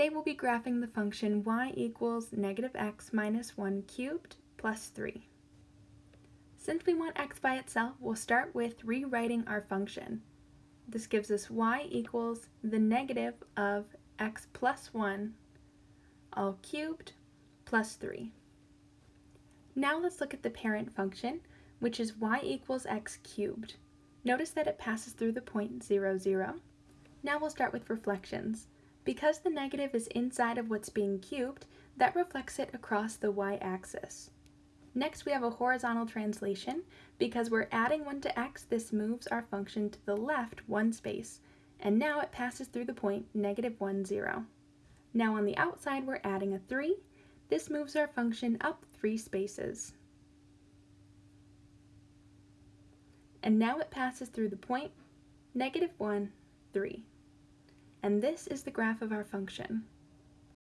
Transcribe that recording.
Today we'll be graphing the function y equals negative x minus 1 cubed plus 3. Since we want x by itself, we'll start with rewriting our function. This gives us y equals the negative of x plus 1 all cubed plus 3. Now let's look at the parent function, which is y equals x cubed. Notice that it passes through the point 0, 0. Now we'll start with reflections. Because the negative is inside of what's being cubed, that reflects it across the y-axis. Next we have a horizontal translation. Because we're adding 1 to x, this moves our function to the left one space, and now it passes through the point negative 1, 0. Now on the outside we're adding a 3. This moves our function up 3 spaces. And now it passes through the point negative 1, 3 and this is the graph of our function.